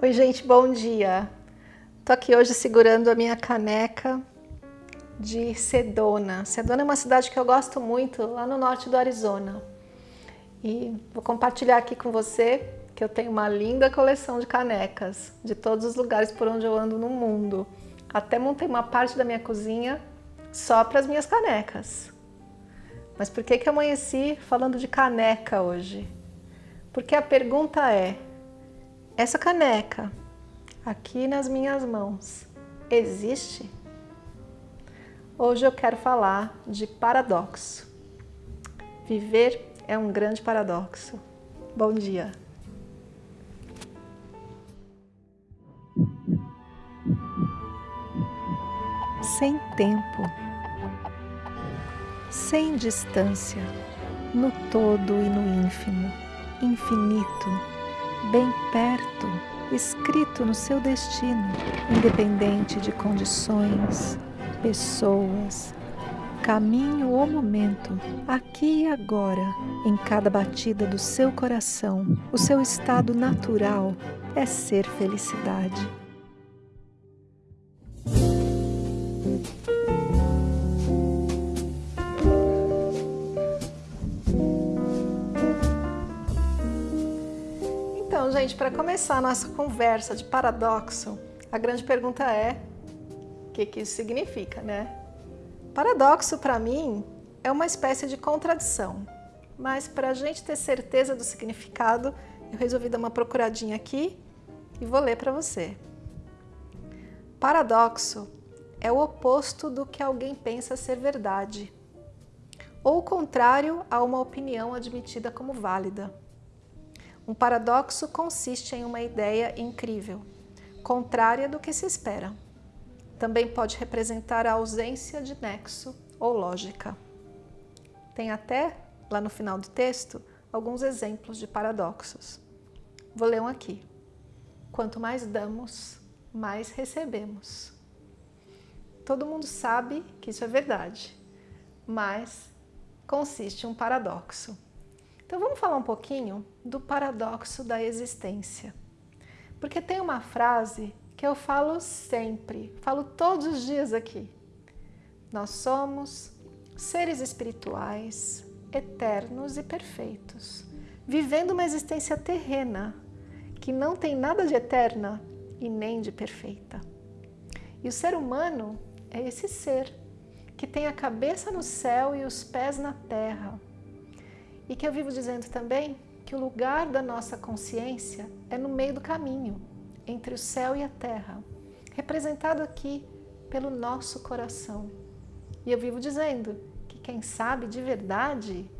Oi, gente, bom dia. Tô aqui hoje segurando a minha caneca de Sedona. Sedona é uma cidade que eu gosto muito, lá no norte do Arizona. E vou compartilhar aqui com você que eu tenho uma linda coleção de canecas de todos os lugares por onde eu ando no mundo. Até montei uma parte da minha cozinha só para as minhas canecas. Mas por que que eu amanheci falando de caneca hoje? Porque a pergunta é, essa caneca, aqui nas minhas mãos, existe? Hoje eu quero falar de paradoxo. Viver é um grande paradoxo. Bom dia! Sem tempo, sem distância, no todo e no ínfimo, infinito, bem perto, escrito no seu destino, independente de condições, pessoas, caminho ou momento, aqui e agora, em cada batida do seu coração, o seu estado natural é ser felicidade. Gente, para começar a nossa conversa de paradoxo, a grande pergunta é o que, que isso significa, né? Paradoxo, para mim, é uma espécie de contradição, mas para a gente ter certeza do significado, eu resolvi dar uma procuradinha aqui e vou ler para você. Paradoxo é o oposto do que alguém pensa ser verdade, ou o contrário a uma opinião admitida como válida. Um paradoxo consiste em uma ideia incrível, contrária do que se espera. Também pode representar a ausência de nexo ou lógica. Tem até, lá no final do texto, alguns exemplos de paradoxos. Vou ler um aqui. Quanto mais damos, mais recebemos. Todo mundo sabe que isso é verdade, mas consiste um paradoxo. Então vamos falar um pouquinho do paradoxo da existência. Porque tem uma frase que eu falo sempre, falo todos os dias aqui. Nós somos seres espirituais, eternos e perfeitos, vivendo uma existência terrena que não tem nada de eterna e nem de perfeita. E o ser humano é esse ser que tem a cabeça no céu e os pés na terra, e que eu vivo dizendo também que o lugar da nossa consciência é no meio do caminho, entre o céu e a terra, representado aqui pelo nosso coração. E eu vivo dizendo que quem sabe de verdade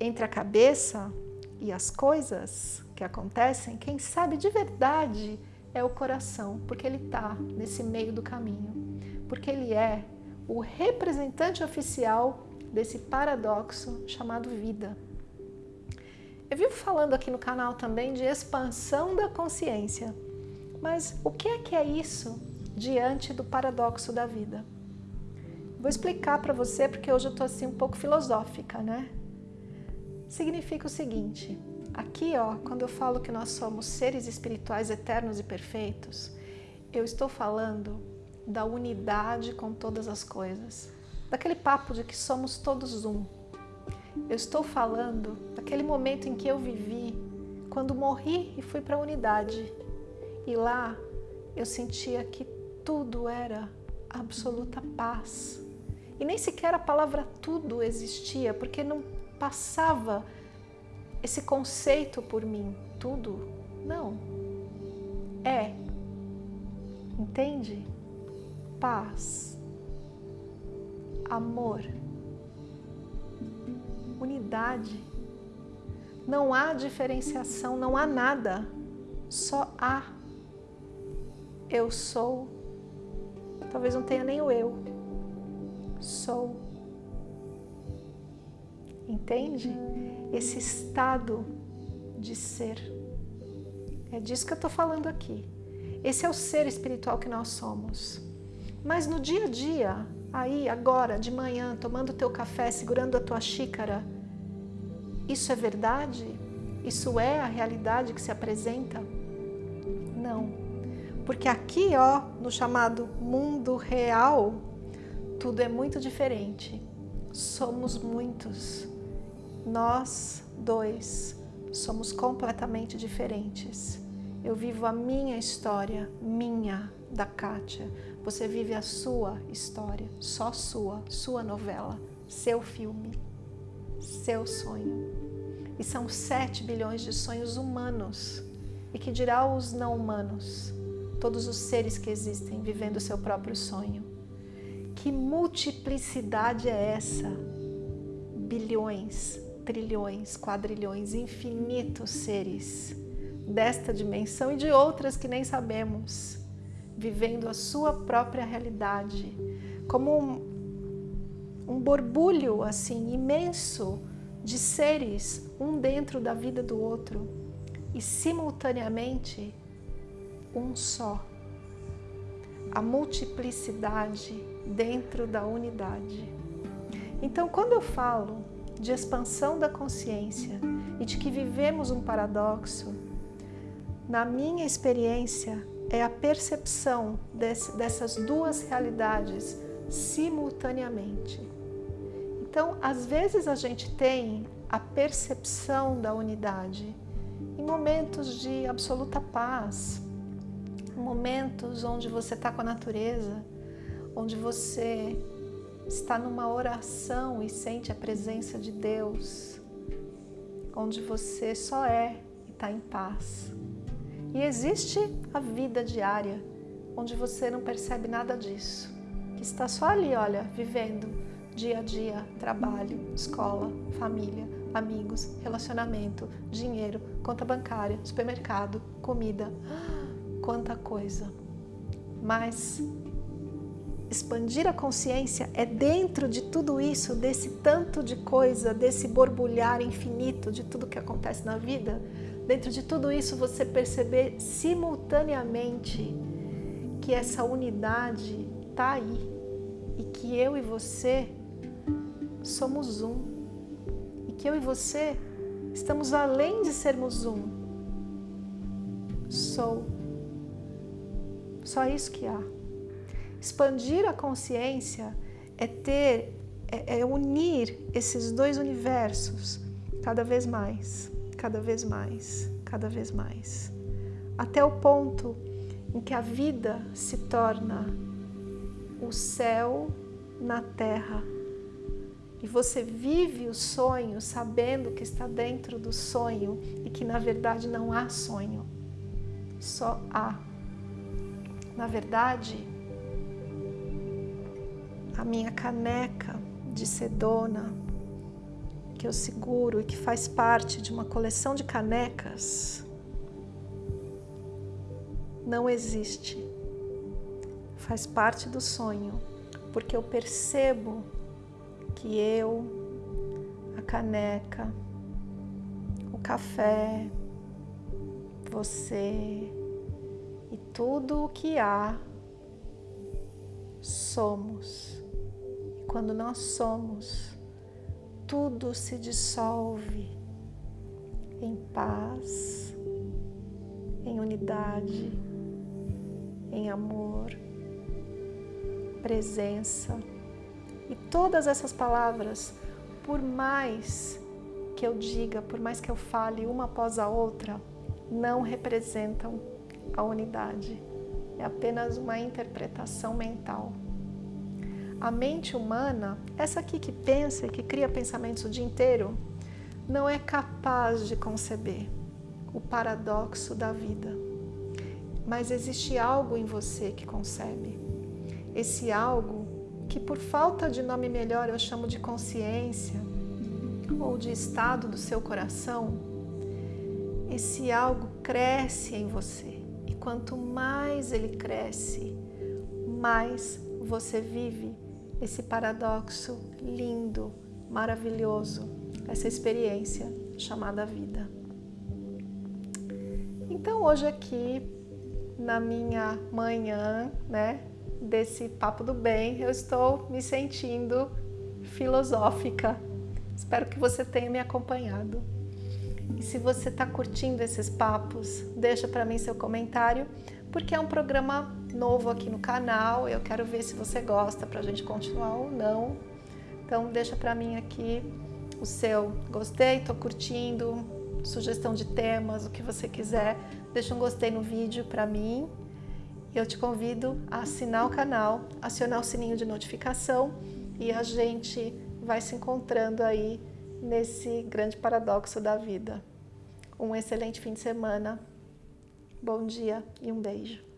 entre a cabeça e as coisas que acontecem, quem sabe de verdade é o coração, porque ele está nesse meio do caminho, porque ele é o representante oficial desse paradoxo chamado vida. Eu vivo falando aqui no canal também de expansão da consciência, mas o que é que é isso diante do paradoxo da vida? Vou explicar para você porque hoje eu estou assim um pouco filosófica, né? Significa o seguinte, aqui ó, quando eu falo que nós somos seres espirituais eternos e perfeitos, eu estou falando da unidade com todas as coisas daquele papo de que somos todos um. Eu estou falando daquele momento em que eu vivi, quando morri e fui para a unidade. E lá eu sentia que tudo era absoluta paz. E nem sequer a palavra tudo existia, porque não passava esse conceito por mim. Tudo? Não. É. Entende? Paz amor, unidade. Não há diferenciação, não há nada, só há. Eu sou, talvez não tenha nem o eu, sou. Entende? Esse estado de ser. É disso que eu estou falando aqui. Esse é o ser espiritual que nós somos. Mas no dia a dia, aí agora de manhã tomando teu café, segurando a tua xícara, isso é verdade? Isso é a realidade que se apresenta? Não. Porque aqui, ó, no chamado mundo real, tudo é muito diferente. Somos muitos. Nós dois somos completamente diferentes. Eu vivo a minha história, minha, da Kátia. Você vive a sua história, só sua, sua novela, seu filme, seu sonho. E são 7 bilhões de sonhos humanos. E que dirá os não humanos? Todos os seres que existem vivendo seu próprio sonho. Que multiplicidade é essa? Bilhões, trilhões, quadrilhões, infinitos seres desta dimensão e de outras que nem sabemos, vivendo a sua própria realidade, como um, um borbulho assim imenso de seres, um dentro da vida do outro e simultaneamente um só. A multiplicidade dentro da unidade. Então, quando eu falo de expansão da consciência e de que vivemos um paradoxo, na minha experiência, é a percepção desse, dessas duas realidades simultaneamente. Então, às vezes a gente tem a percepção da unidade em momentos de absoluta paz, momentos onde você está com a natureza, onde você está numa oração e sente a presença de Deus, onde você só é e está em paz. E existe a vida diária, onde você não percebe nada disso, que está só ali, olha, vivendo dia a dia, trabalho, escola, família, amigos, relacionamento, dinheiro, conta bancária, supermercado, comida, quanta coisa. Mas expandir a consciência é dentro de tudo isso, desse tanto de coisa, desse borbulhar infinito de tudo que acontece na vida, dentro de tudo isso você perceber simultaneamente que essa unidade está aí e que eu e você somos um e que eu e você estamos além de sermos um. Sou. Só isso que há. Expandir a consciência é ter, é, é unir esses dois universos cada vez mais cada vez mais, cada vez mais, até o ponto em que a vida se torna o céu na terra. E você vive o sonho sabendo que está dentro do sonho e que na verdade não há sonho, só há. Na verdade, a minha caneca de sedona que eu seguro e que faz parte de uma coleção de canecas não existe. Faz parte do sonho, porque eu percebo que eu, a caneca, o café, você e tudo o que há somos. E quando nós somos, tudo se dissolve em paz, em unidade, em amor, presença. E todas essas palavras, por mais que eu diga, por mais que eu fale uma após a outra, não representam a unidade. É apenas uma interpretação mental. A mente humana, essa aqui que pensa e que cria pensamentos o dia inteiro, não é capaz de conceber o paradoxo da vida. Mas existe algo em você que concebe. Esse algo que, por falta de nome melhor, eu chamo de consciência ou de estado do seu coração, esse algo cresce em você. E quanto mais ele cresce, mais você vive esse paradoxo lindo, maravilhoso, essa experiência chamada vida. Então hoje aqui na minha manhã, né, desse papo do bem, eu estou me sentindo filosófica. Espero que você tenha me acompanhado. E se você está curtindo esses papos, deixa para mim seu comentário, porque é um programa novo aqui no canal. Eu quero ver se você gosta para a gente continuar ou não. Então deixa para mim aqui o seu gostei, estou curtindo, sugestão de temas, o que você quiser. Deixa um gostei no vídeo para mim. Eu te convido a assinar o canal, acionar o sininho de notificação e a gente vai se encontrando aí nesse grande paradoxo da vida. Um excelente fim de semana, bom dia e um beijo.